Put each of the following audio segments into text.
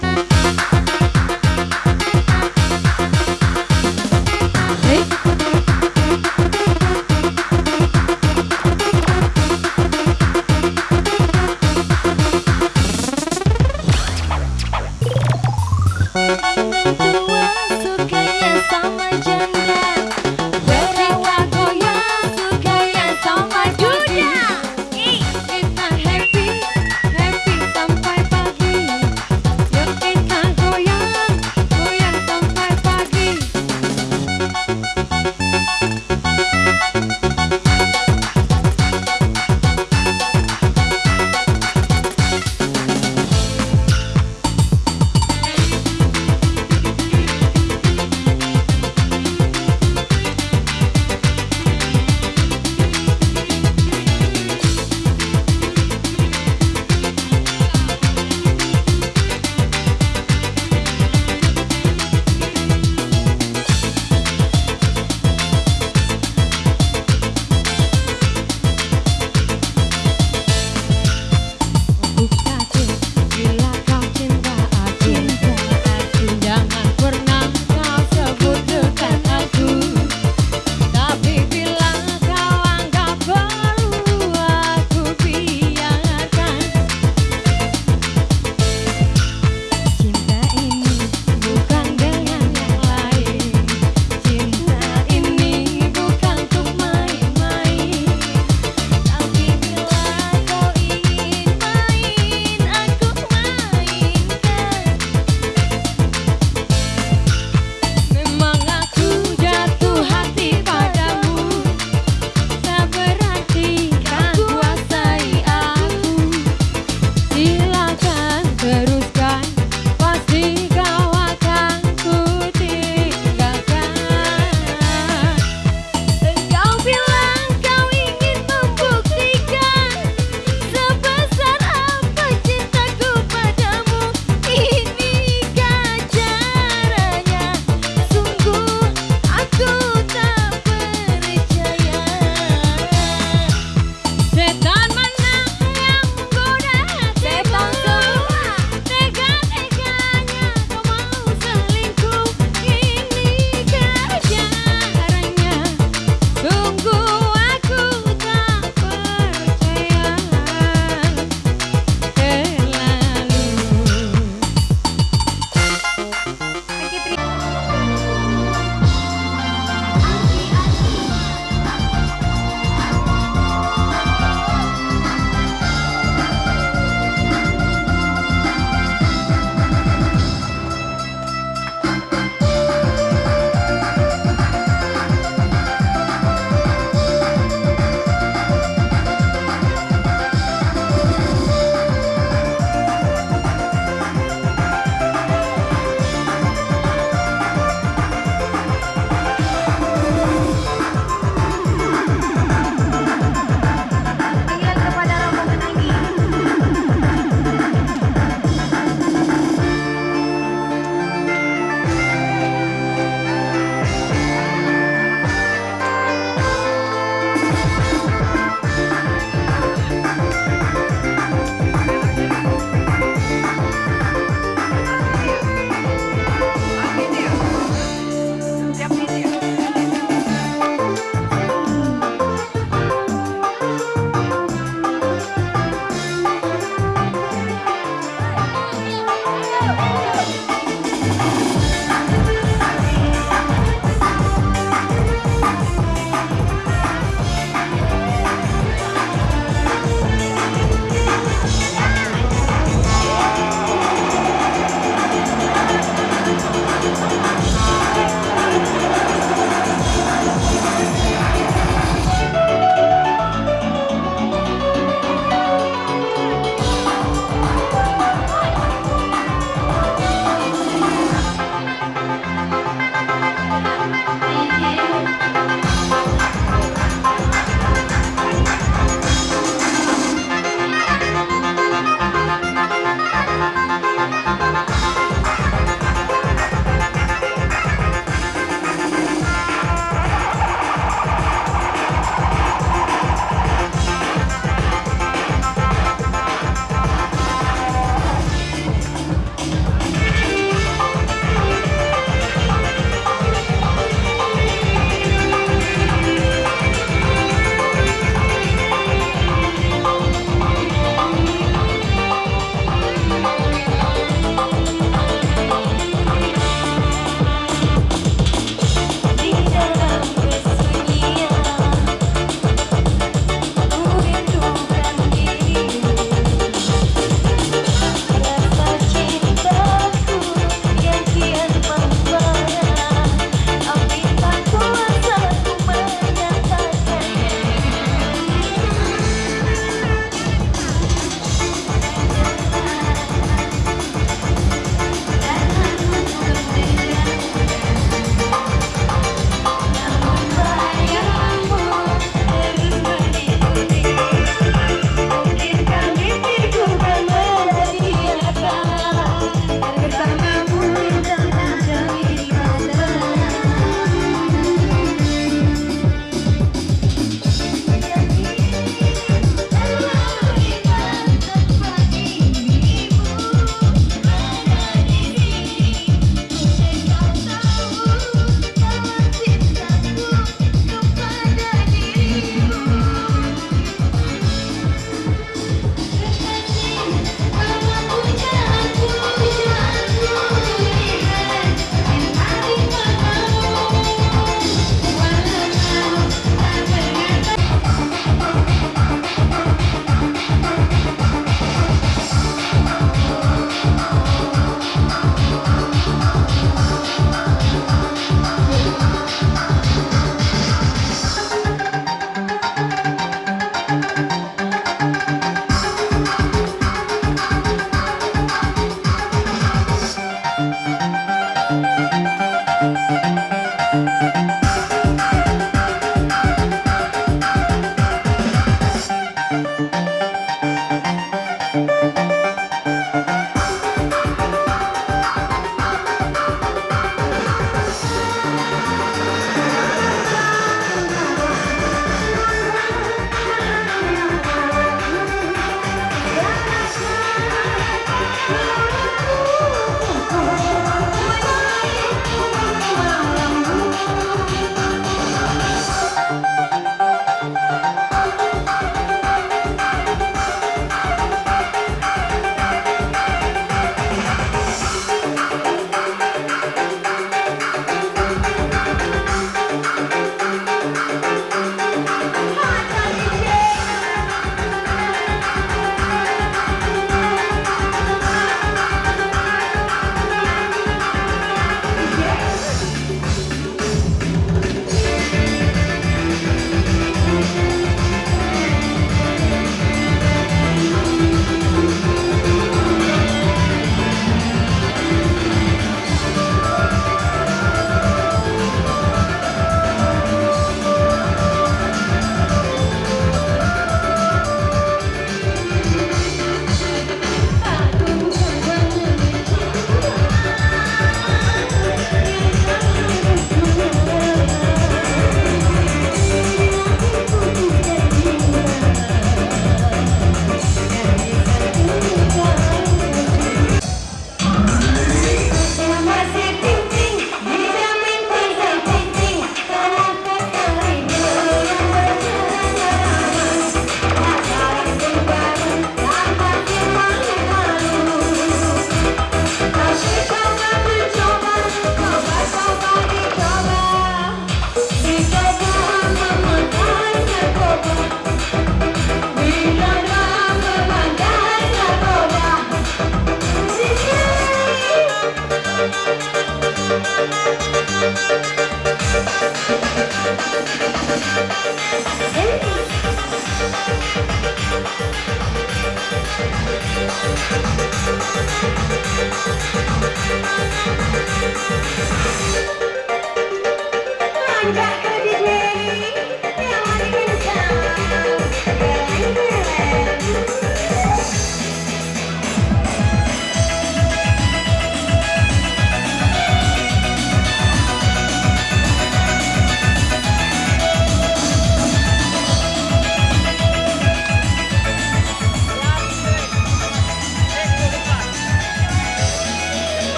Kita happy,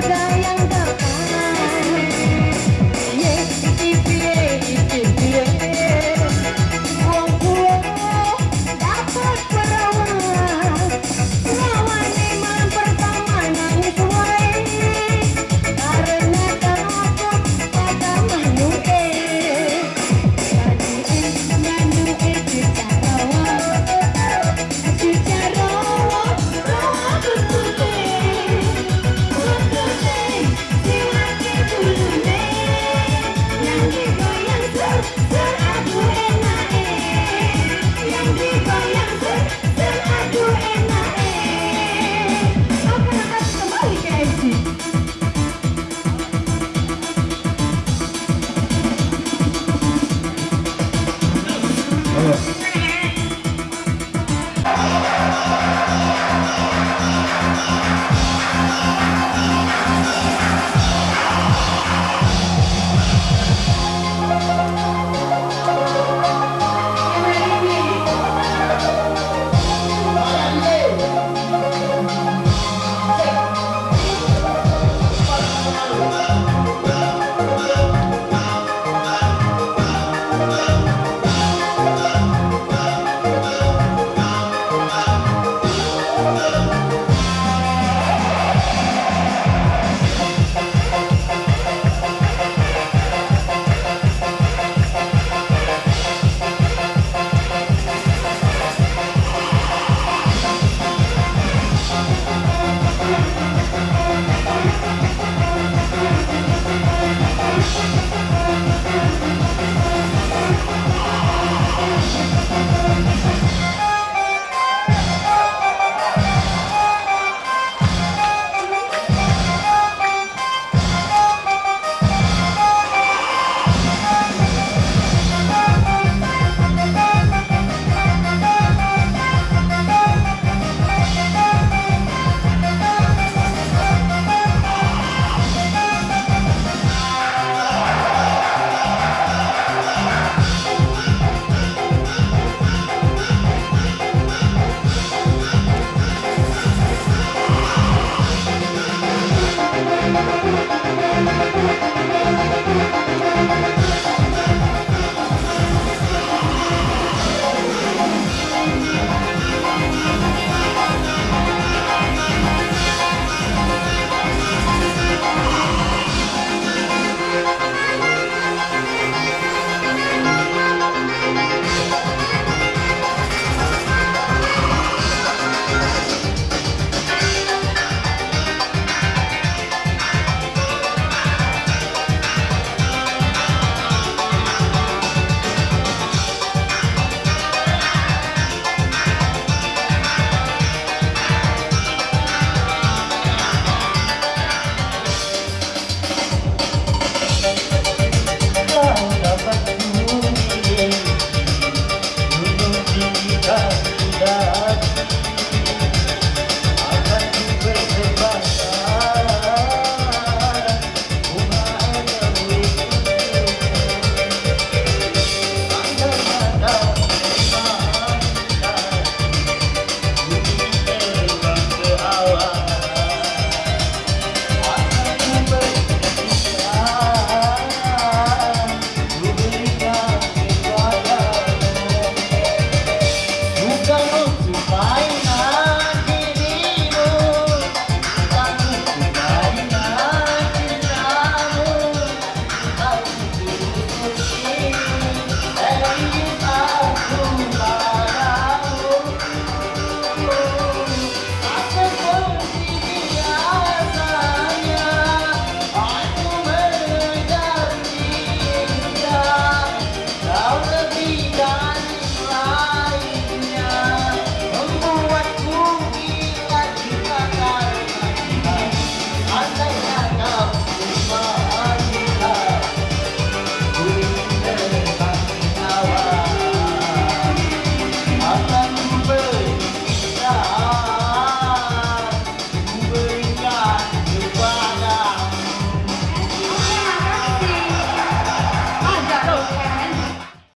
Buddha.